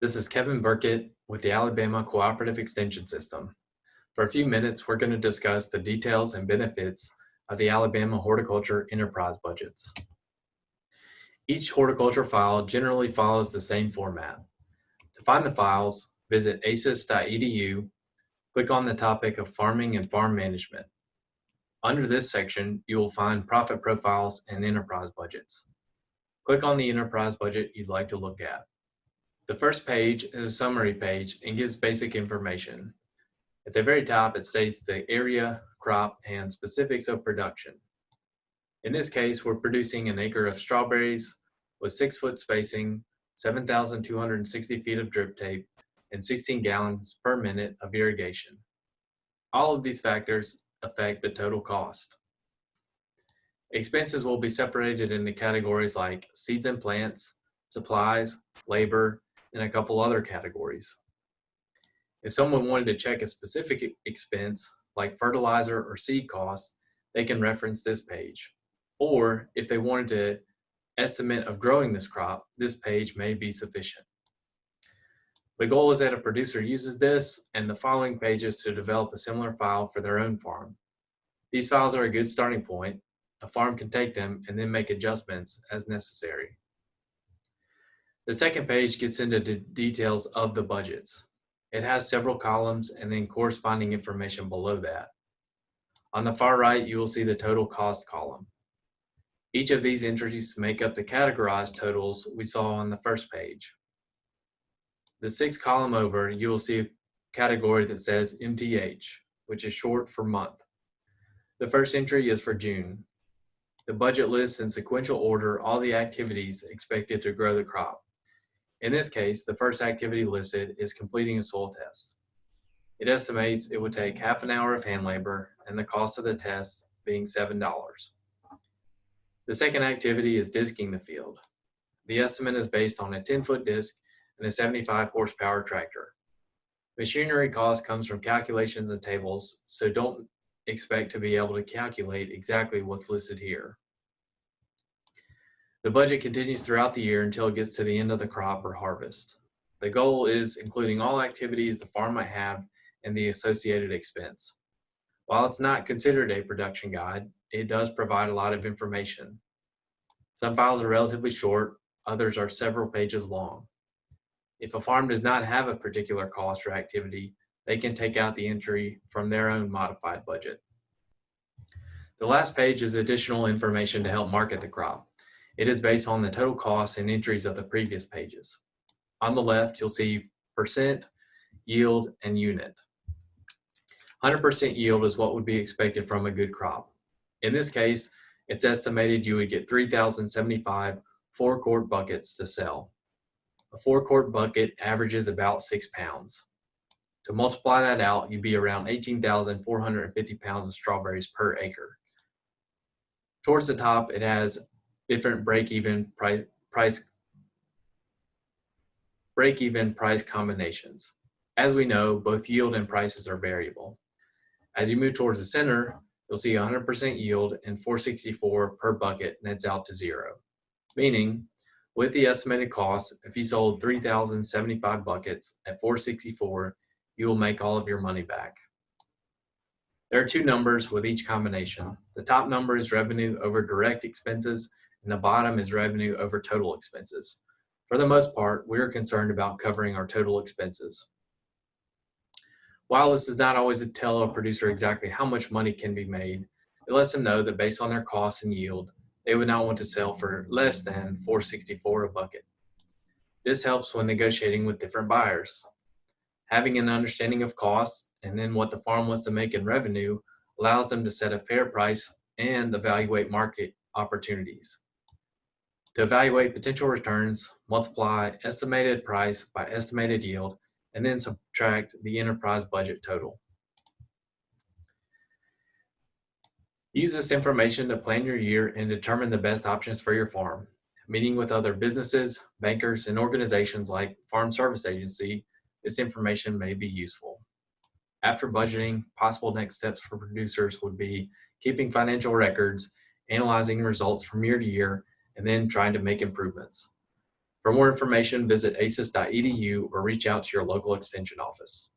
This is Kevin Burkett with the Alabama Cooperative Extension System. For a few minutes, we're going to discuss the details and benefits of the Alabama Horticulture Enterprise Budgets. Each horticulture file generally follows the same format. To find the files, visit aces.edu, click on the topic of farming and farm management. Under this section, you will find profit profiles and enterprise budgets. Click on the enterprise budget you'd like to look at. The first page is a summary page and gives basic information. At the very top, it states the area, crop, and specifics of production. In this case, we're producing an acre of strawberries with six foot spacing, 7,260 feet of drip tape, and 16 gallons per minute of irrigation. All of these factors affect the total cost. Expenses will be separated into categories like seeds and plants, supplies, labor, and a couple other categories. If someone wanted to check a specific expense, like fertilizer or seed costs, they can reference this page. Or if they wanted to estimate of growing this crop, this page may be sufficient. The goal is that a producer uses this and the following pages to develop a similar file for their own farm. These files are a good starting point. A farm can take them and then make adjustments as necessary. The second page gets into the details of the budgets. It has several columns and then corresponding information below that. On the far right, you will see the total cost column. Each of these entries make up the categorized totals we saw on the first page. The sixth column over, you will see a category that says MTH, which is short for month. The first entry is for June. The budget lists in sequential order all the activities expected to grow the crop. In this case, the first activity listed is completing a soil test. It estimates it would take half an hour of hand labor and the cost of the test being $7. The second activity is disking the field. The estimate is based on a 10 foot disc and a 75 horsepower tractor. Machinery cost comes from calculations and tables, so don't expect to be able to calculate exactly what's listed here. The budget continues throughout the year until it gets to the end of the crop or harvest. The goal is including all activities the farm might have and the associated expense. While it's not considered a production guide, it does provide a lot of information. Some files are relatively short, others are several pages long. If a farm does not have a particular cost or activity, they can take out the entry from their own modified budget. The last page is additional information to help market the crop. It is based on the total costs and entries of the previous pages. On the left, you'll see percent, yield, and unit. 100% yield is what would be expected from a good crop. In this case, it's estimated you would get 3,075 four quart buckets to sell. A four quart bucket averages about six pounds. To multiply that out, you'd be around 18,450 pounds of strawberries per acre. Towards the top, it has different break-even price, price break-even price combinations. As we know, both yield and prices are variable. As you move towards the center, you'll see 100% yield and 464 per bucket nets out to zero. Meaning, with the estimated cost, if you sold 3,075 buckets at 464, you will make all of your money back. There are two numbers with each combination. The top number is revenue over direct expenses and the bottom is revenue over total expenses. For the most part, we are concerned about covering our total expenses. While this does not always tell a producer exactly how much money can be made, it lets them know that based on their costs and yield, they would not want to sell for less than 464 a bucket. This helps when negotiating with different buyers. Having an understanding of costs and then what the farm wants to make in revenue allows them to set a fair price and evaluate market opportunities. To evaluate potential returns, multiply estimated price by estimated yield, and then subtract the enterprise budget total. Use this information to plan your year and determine the best options for your farm. Meeting with other businesses, bankers, and organizations like Farm Service Agency, this information may be useful. After budgeting, possible next steps for producers would be keeping financial records, analyzing results from year to year, and then trying to make improvements. For more information, visit aces.edu or reach out to your local extension office.